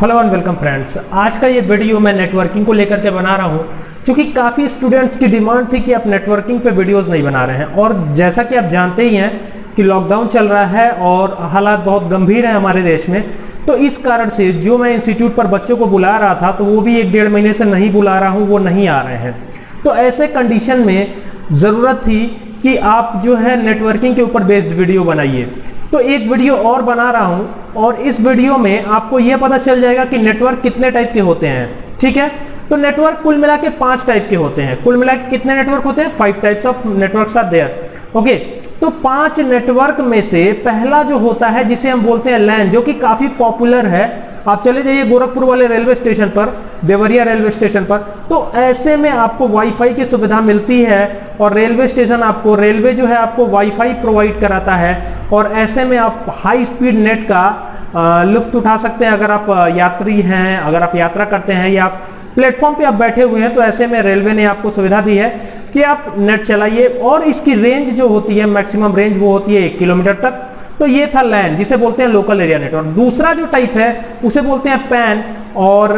Hello and welcome friends आज का ये वीडियो मैं नेटवर्किंग को लेकर के बना रहा हूँ, क्योंकि काफ़ी स्टूडेंट्स की डिमांड थी कि आप नेटवर्किंग पे वीडियोस नहीं बना रहे हैं। और जैसा कि आप जानते ही हैं कि लॉकडाउन चल रहा है और हालात बहुत गंभीर हैं हमारे देश में तो इस कारण से जो मैं इंस्टीट्यूट पर बच्चों को बुला रहा था तो वो भी एक डेढ़ महीने से नहीं बुला रहा हूँ, वो नहीं आ रहे हैं। तो ऐसे कंडीशन में ज़रूरत थी कि आप जो है नेटवर्किंग के ऊपर बेस्ड वीडियो बनाइए। तो एक वीडियो और बना रहा हूँ और इस वीडियो में आपको यह पता चल जाएगा कि नेटवर्क कितने टाइप के होते हैं, ठीक है? तो नेटवर्क कुल मिला के पाँच टाइप के होते हैं। कुल मिला के कितने नेटवर्क होते हैं? Five types of network are there okay तो पाँच नेटवर्क में से पहला जो होता है, जिसे हम बोलते हैं लैन जो कि काफ़ी पॉपुलर है। आप चले जाइए गोरखपुर वाले रेलवे स्टेशन पर देवरिया रेलवे स्टेशन पर। तो ऐसे में आपको वाईफाई की सुविधा मिलती है और रेलवे स्टेशन आपको, रेलवे जो है आपको वाईफाई प्रोवाइड कराता है और ऐसे में आप हाई स्पीड नेट का लुफ्त उठा सकते हैं। अगर आप यात्री हैं, अगर आप यात्रा करते हैं या आप प्लेटफॉर्म पे आप बैठे हुए हैं तो ऐसे में रेलवे ने आपको सुविधा दी है कि आप नेट चलाइए और इसकी रेंज जो होती है मैक्सिमम रेंज वो होती है एक किलोमीटर तक। तो ये था लैन जिसे बोलते हैं लोकल एरिया नेटवर्क दूसरा जो टाइप है, उसे बोलते हैं पैन और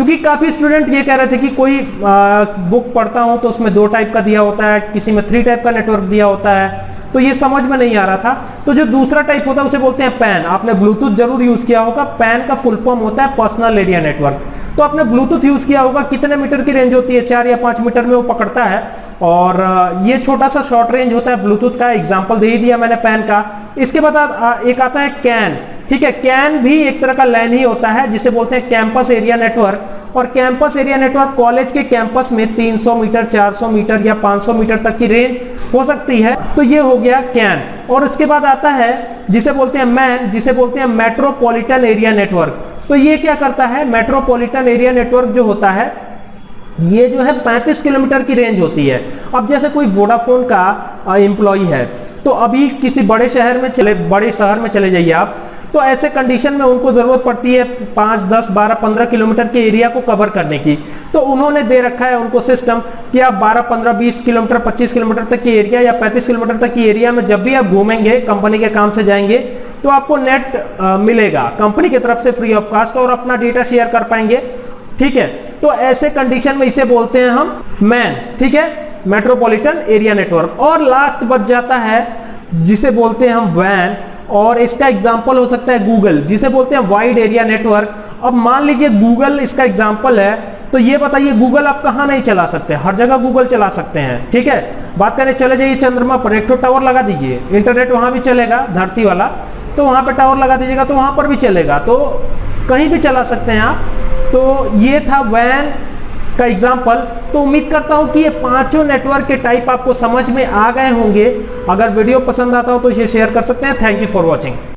चूँकि काफ़ी स्टूडेंट ये कह रहे थे कि कोई आ, बुक पढ़ता हूँ तो उसमें दो टाइप का दिया होता है किसी में थ्री टाइप का नेटवर्क दिया होता है। तो ये समझ में नहीं आ रहा था। तो जो दूसरा टाइप होता है उसे बोलते हैं पैन आपने ब्लूटूथ ज़रूर यूज़ किया होगा। पैन का फुल फॉर्म होता है पर्सनल एरिया नेटवर्क तो आपने ब्लूटूथ यूज़ किया होगा। कितने मीटर की रेंज होती है? चार या पाँच मीटर में वो पकड़ता है। और ये छोटा सा शॉर्ट रेंज होता है ब्लूटूथ का। एग्जांपल दे ही दिया मैंने पैन का। इसके बाद एक आता है कैन ठीक है कैन भी एक तरह का लैन ही होता है, जिसे बोलते हैं कैंपस एरिया नेटवर्क और कैंपस एरिया नेटवर्क कॉलेज के कैंपस में 300 मीटर 400 मीटर या 500 मीटर तक की रेंज हो सकती है। तो ये हो गया कैन और उसके बाद आता है, जिसे बोलते हैं मैन जिसे बोलते हैं मेट्रोपॉलिटन एरिया नेटवर्क तो ये क्या करता है? मेट्रोपॉलिटन एरिया नेटवर्क जो होता है, ये जो है 35 किलोमीटर की रेंज होती है। अब जैसे कोई वोडाफोन का एम्प्लॉय है तो अभी किसी बड़े शहर में चले, बड़े शहर में चले जाइए आप तो ऐसे कंडीशन में उनको ज़रूरत पड़ती है पाँच दस बारह पंद्रह किलोमीटर के एरिया को कवर करने की। तो उन्होंने दे रखा है उनको सिस्टम कि आप बारह पंद्रह बीस किलोमीटर पच्चीस किलोमीटर तक की एरिया या पैंतीस किलोमीटर तक की एरिया में जब भी आप घूमेंगे कंपनी के काम से जाएँगे तो आपको नेट आ, मिलेगा। कंपनी की तरफ़ से फ्री ऑफ़ कास्ट और अपना डेटा शेयर कर पाएँगे। ठीक है? तो ऐसे कंडीशन में इसे बोलते हैं हम मैन ठीक है? मेट्रोपॉलिटन एरिया नेटवर्क और लास्ट बच जाता है जिसे बोलते हैं हम वैन और इसका एग्ज़ाम्पल हो सकता है गूगल जिसे बोलते हैं वाइड एरिया नेटवर्क अब मान लीजिए गूगल इसका एग्ज़ाम्पल है तो ये बताइए गूगल आप कहाँ नहीं चला सकते? हर जगह गूगल चला सकते हैं, ठीक है? बात करें, चले जाइए चंद्रमा पर, एक तो टावर लगा दीजिए। इंटरनेट वहाँ भी चलेगा, धरती वाला। तो वहाँ पर टावर लगा दीजिएगा तो वहाँ पर भी चलेगा। तो कहीं भी चला सकते हैं आप। तो ये था वैन का एग्ज़ाम्पल तो उम्मीद करता हूँ कि ये पाँचों नेटवर्क के टाइप आपको समझ में आ गए होंगे। अगर वीडियो पसंद आता हो तो इसे शेयर कर सकते हैं। Thank you for watching